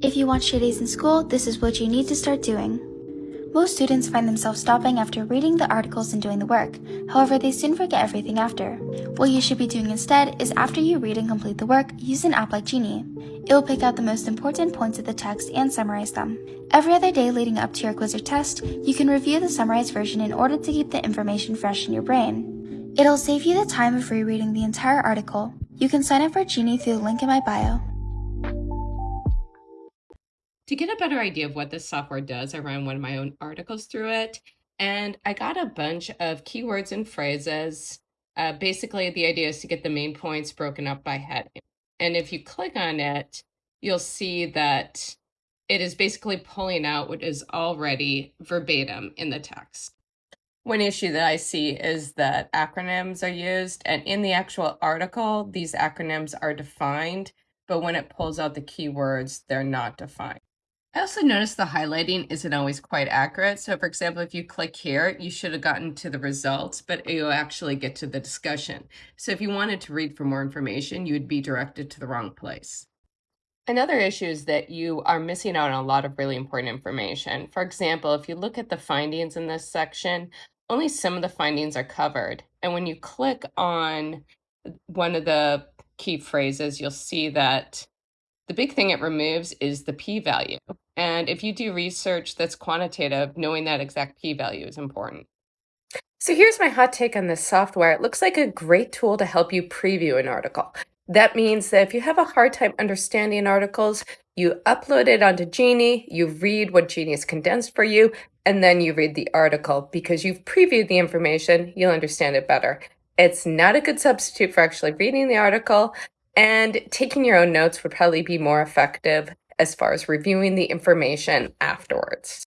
If you want A's in school, this is what you need to start doing. Most students find themselves stopping after reading the articles and doing the work. However, they soon forget everything after. What you should be doing instead is after you read and complete the work, use an app like Genei. It will pick out the most important points of the text and summarize them. Every other day leading up to your quiz or test, you can review the summarized version in order to keep the information fresh in your brain. It'll save you the time of rereading the entire article. You can sign up for Genei through the link in my bio. To get a better idea of what this software does, I ran one of my own articles through it, and I got a bunch of keywords and phrases. Uh, basically, the idea is to get the main points broken up by heading. And if you click on it, you'll see that it is basically pulling out what is already verbatim in the text. One issue that I see is that acronyms are used, and in the actual article, these acronyms are defined, but when it pulls out the keywords, they're not defined. I also noticed the highlighting isn't always quite accurate. So for example, if you click here, you should have gotten to the results, but you'll actually get to the discussion. So if you wanted to read for more information, you would be directed to the wrong place. Another issue is that you are missing out on a lot of really important information. For example, if you look at the findings in this section, only some of the findings are covered. And when you click on one of the key phrases, you'll see that the big thing it removes is the p-value. Oh. And if you do research that's quantitative, knowing that exact p-value is important. So here's my hot take on this software. It looks like a great tool to help you preview an article. That means that if you have a hard time understanding articles, you upload it onto Genei, you read what Genei has condensed for you, and then you read the article. Because you've previewed the information, you'll understand it better. It's not a good substitute for actually reading the article, and taking your own notes would probably be more effective as far as reviewing the information afterwards.